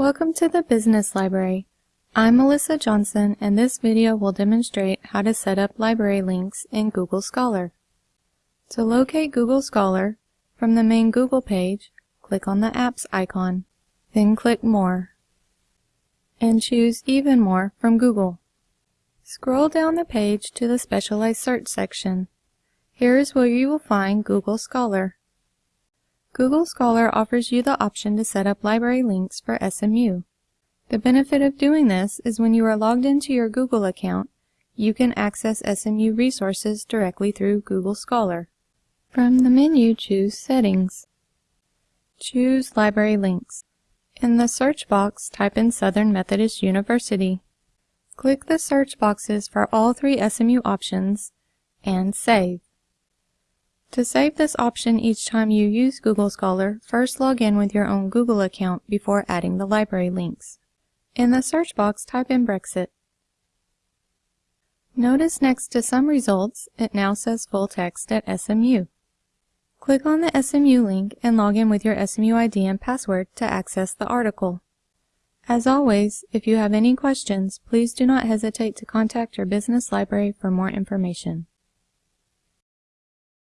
Welcome to the Business Library. I'm Melissa Johnson and this video will demonstrate how to set up library links in Google Scholar. To locate Google Scholar, from the main Google page, click on the Apps icon, then click More, and choose Even More from Google. Scroll down the page to the Specialized Search section. Here is where you will find Google Scholar. Google Scholar offers you the option to set up library links for SMU. The benefit of doing this is when you are logged into your Google account, you can access SMU resources directly through Google Scholar. From the menu, choose Settings. Choose Library Links. In the search box, type in Southern Methodist University. Click the search boxes for all three SMU options and save. To save this option each time you use Google Scholar, first log in with your own Google account before adding the library links. In the search box, type in Brexit. Notice next to some results, it now says full text at SMU. Click on the SMU link and log in with your SMU ID and password to access the article. As always, if you have any questions, please do not hesitate to contact your business library for more information.